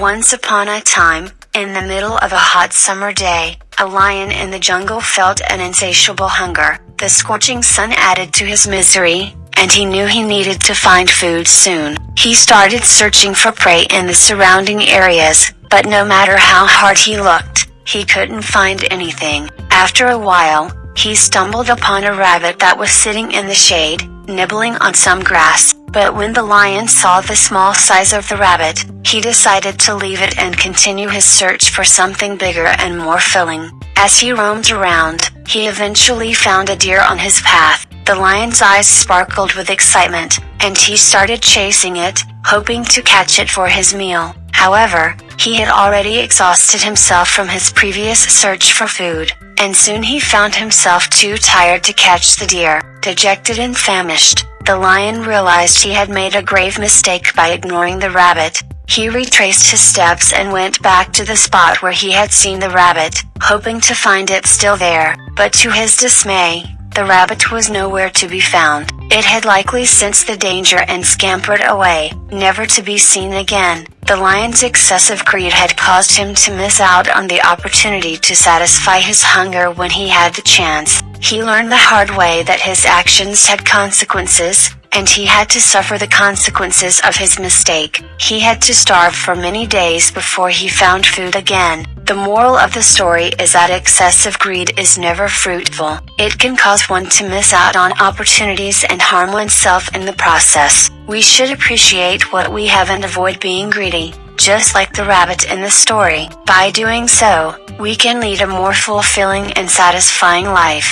Once upon a time, in the middle of a hot summer day, a lion in the jungle felt an insatiable hunger. The scorching sun added to his misery, and he knew he needed to find food soon. He started searching for prey in the surrounding areas, but no matter how hard he looked, he couldn't find anything. After a while, he stumbled upon a rabbit that was sitting in the shade, nibbling on some grass, but when the lion saw the small size of the rabbit, he decided to leave it and continue his search for something bigger and more filling. As he roamed around, he eventually found a deer on his path. The lion's eyes sparkled with excitement, and he started chasing it, hoping to catch it for his meal. However, he had already exhausted himself from his previous search for food, and soon he found himself too tired to catch the deer. Dejected and famished, the lion realized he had made a grave mistake by ignoring the rabbit. He retraced his steps and went back to the spot where he had seen the rabbit, hoping to find it still there, but to his dismay, the rabbit was nowhere to be found. It had likely sensed the danger and scampered away, never to be seen again. The lion's excessive greed had caused him to miss out on the opportunity to satisfy his hunger when he had the chance. He learned the hard way that his actions had consequences, and he had to suffer the consequences of his mistake. He had to starve for many days before he found food again. The moral of the story is that excessive greed is never fruitful. It can cause one to miss out on opportunities and harm oneself in the process. We should appreciate what we have and avoid being greedy, just like the rabbit in the story. By doing so, we can lead a more fulfilling and satisfying life.